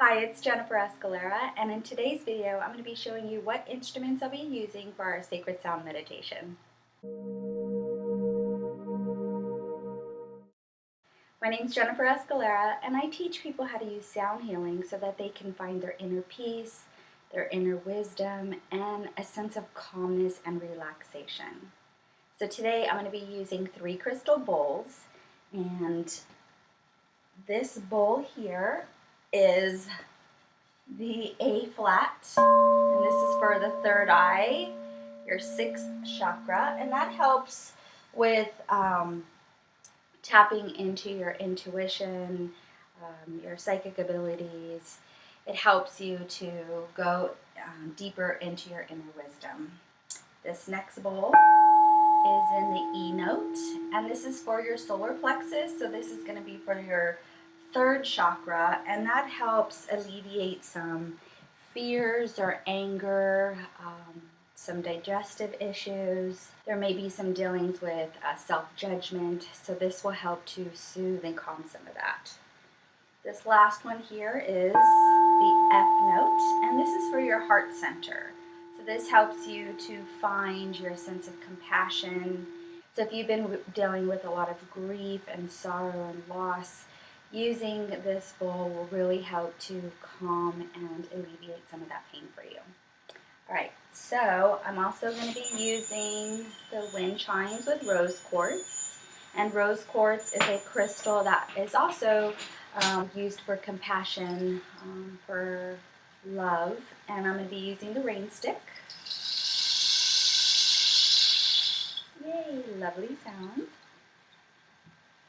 Hi, it's Jennifer Escalera, and in today's video, I'm going to be showing you what instruments I'll be using for our sacred sound meditation. My name is Jennifer Escalera, and I teach people how to use sound healing so that they can find their inner peace, their inner wisdom, and a sense of calmness and relaxation. So today I'm going to be using three crystal bowls, and this bowl here is the A flat, and this is for the third eye, your sixth chakra, and that helps with um, tapping into your intuition, um, your psychic abilities. It helps you to go um, deeper into your inner wisdom. This next bowl is in the E note, and this is for your solar plexus, so this is going to be for your third chakra, and that helps alleviate some fears or anger, um, some digestive issues. There may be some dealings with uh, self-judgment, so this will help to soothe and calm some of that. This last one here is the F note, and this is for your heart center. So this helps you to find your sense of compassion. So if you've been dealing with a lot of grief and sorrow and loss, using this bowl will really help to calm and alleviate some of that pain for you. Alright, so I'm also going to be using the wind chimes with rose quartz. And rose quartz is a crystal that is also um, used for compassion, um, for love. And I'm going to be using the rain stick. Yay, lovely sound.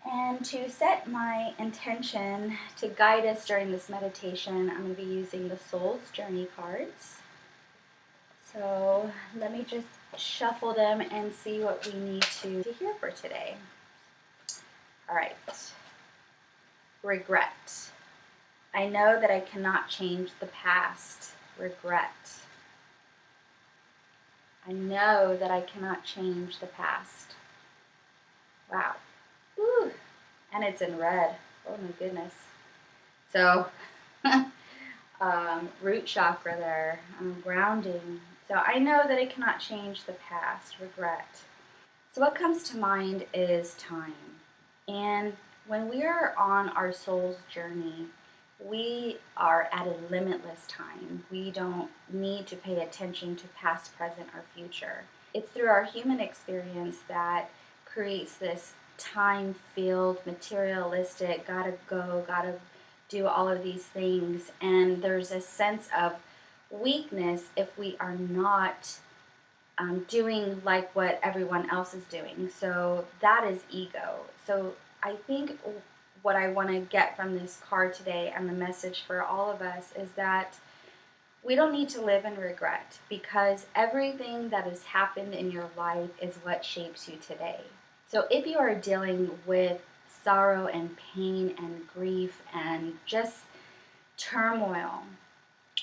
And to set my intention to guide us during this meditation, I'm going to be using the Soul's Journey cards. So let me just shuffle them and see what we need to, to hear for today. All right. Regret. I know that I cannot change the past. Regret. I know that I cannot change the past. Wow and it's in red. Oh my goodness. So, um, root chakra there, grounding. So I know that I cannot change the past, regret. So what comes to mind is time. And when we are on our soul's journey, we are at a limitless time. We don't need to pay attention to past, present, or future. It's through our human experience that creates this time filled, materialistic, gotta go, gotta do all of these things. And there's a sense of weakness if we are not um, doing like what everyone else is doing. So that is ego. So I think what I want to get from this card today and the message for all of us is that we don't need to live in regret because everything that has happened in your life is what shapes you today. So if you are dealing with sorrow and pain and grief and just turmoil,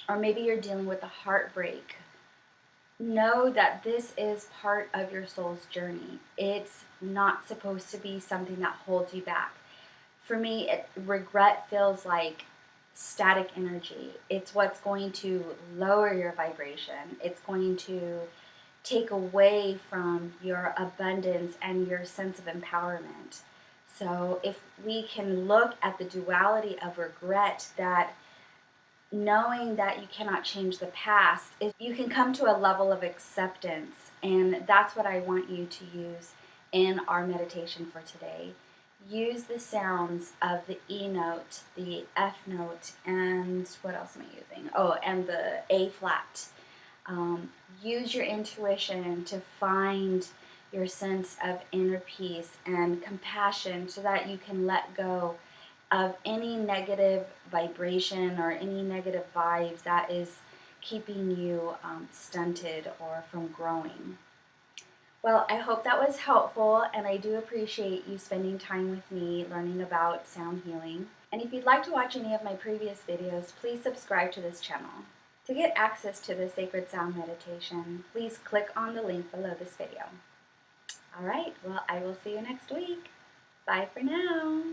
or maybe you're dealing with a heartbreak, know that this is part of your soul's journey. It's not supposed to be something that holds you back. For me, it, regret feels like static energy. It's what's going to lower your vibration. It's going to take away from your abundance and your sense of empowerment. So if we can look at the duality of regret that knowing that you cannot change the past, you can come to a level of acceptance and that's what I want you to use in our meditation for today. Use the sounds of the E note, the F note, and what else am I using? Oh, and the A flat um, use your intuition to find your sense of inner peace and compassion so that you can let go of any negative vibration or any negative vibes that is keeping you um, stunted or from growing. Well, I hope that was helpful and I do appreciate you spending time with me learning about sound healing. And if you'd like to watch any of my previous videos, please subscribe to this channel. To get access to the Sacred Sound Meditation, please click on the link below this video. Alright, well I will see you next week. Bye for now.